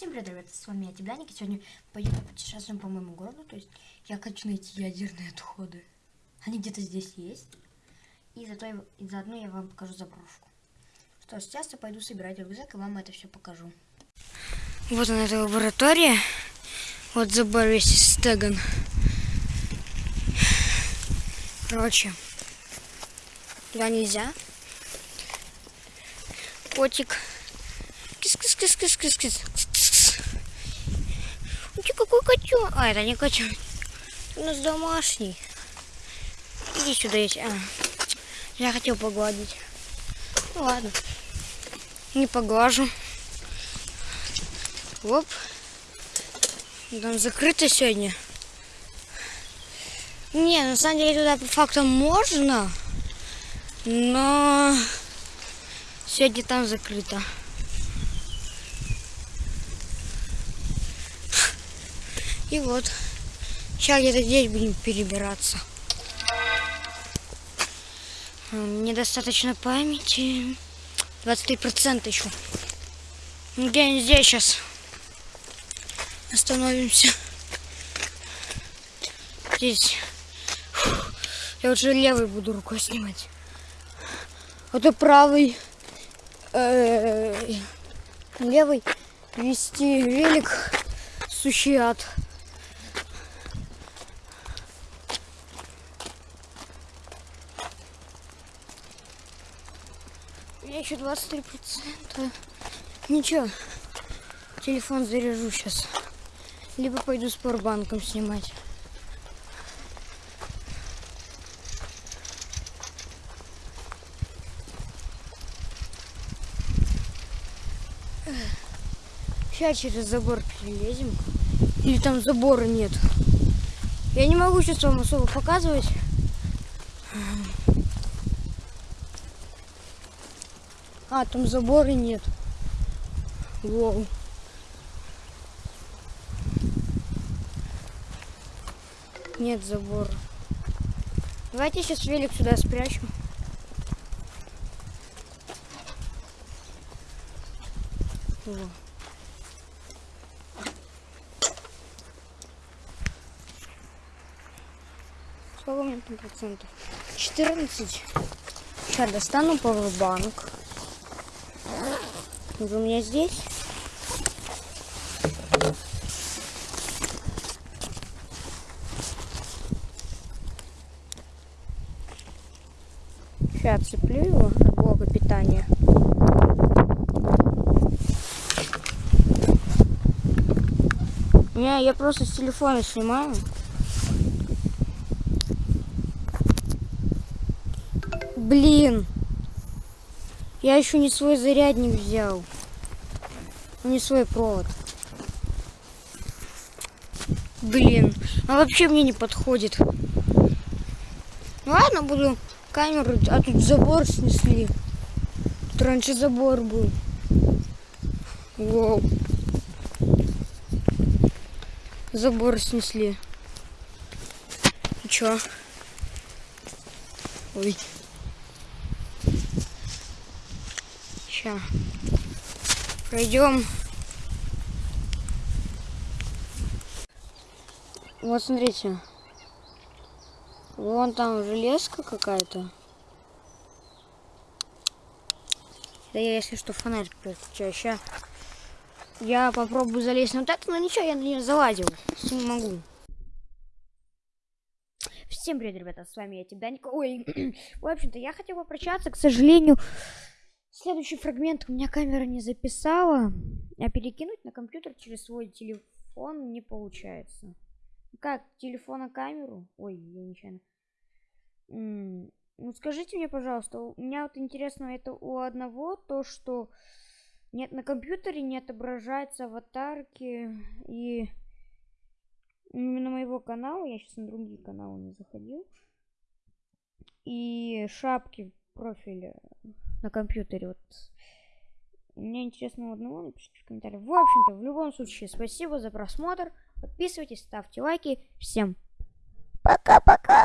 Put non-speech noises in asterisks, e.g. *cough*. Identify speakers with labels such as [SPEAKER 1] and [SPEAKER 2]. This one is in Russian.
[SPEAKER 1] Всем привет, ребята, с вами я, Тибляник, и сегодня пойдем путешествуем по моему городу, то есть я хочу найти ядерные отходы. Они где-то здесь есть, и, зато я, и заодно я вам покажу заброшку. Что ж, сейчас я пойду собирать рюкзак, и вам это все покажу. Вот она, эта лаборатория, вот забор весь стеган. Короче, туда нельзя. Котик. Кис-кис-кис-кис-кис-кис. Какой котенок? А, это не котенок. У нас домашний. Иди сюда, есть. А, я хотел погладить. Ну ладно. Не поглажу. Оп. Там закрыто сегодня. Не, на самом деле туда по факту можно. Но сегодня там закрыто. И вот, сейчас где-то здесь будем перебираться. Недостаточно памяти. 23% еще. Где-нибудь здесь сейчас остановимся. Здесь. Я уже левой буду рукой снимать. Это правый. левый вести велик сущий ад. Меня еще 23 процента. Ничего. Телефон заряжу сейчас. Либо пойду с порбанком снимать. Сейчас через забор перелезем. Или там забора нет. Я не могу сейчас вам особо показывать. А, там забора нет. Воу. Нет забора. Давайте сейчас велик сюда спрячем. Во. Сколько у меня там процентов? 14. Сейчас достану пауэрбанк. Вы у меня здесь? Сейчас цеплю его от блока питания. Не, я просто с телефона снимаю. Блин. Я еще не свой зарядник взял. Не свой провод. Блин, а вообще мне не подходит. Ну ладно, буду камеру, а тут забор снесли. Тут раньше забор был. Воу. Забор снесли. И чё? Ой. Сейчас. Пройдем. Вот смотрите. Вон там железка какая-то. Да я, если что, фонарь переключаю. Сейчас я попробую залезть на вот это, но ничего, я на нее залазил. Не могу. Всем привет, ребята, с вами я, Тибданька. Ой, *clears throat* в общем-то, я хотел попрощаться, к сожалению, Следующий фрагмент у меня камера не записала, а перекинуть на компьютер через свой телефон не получается. Как, телефона камеру? Ой, я нечаянно. Ну скажите мне, пожалуйста, у меня вот интересно, это у одного то, что нет на компьютере не отображается аватарки и именно моего канала, я сейчас на другие каналы не заходил, и шапки профиля на компьютере. Вот. Мне интересно одного, напишите в комментариях. В общем-то, в любом случае, спасибо за просмотр. Подписывайтесь, ставьте лайки. Всем пока-пока.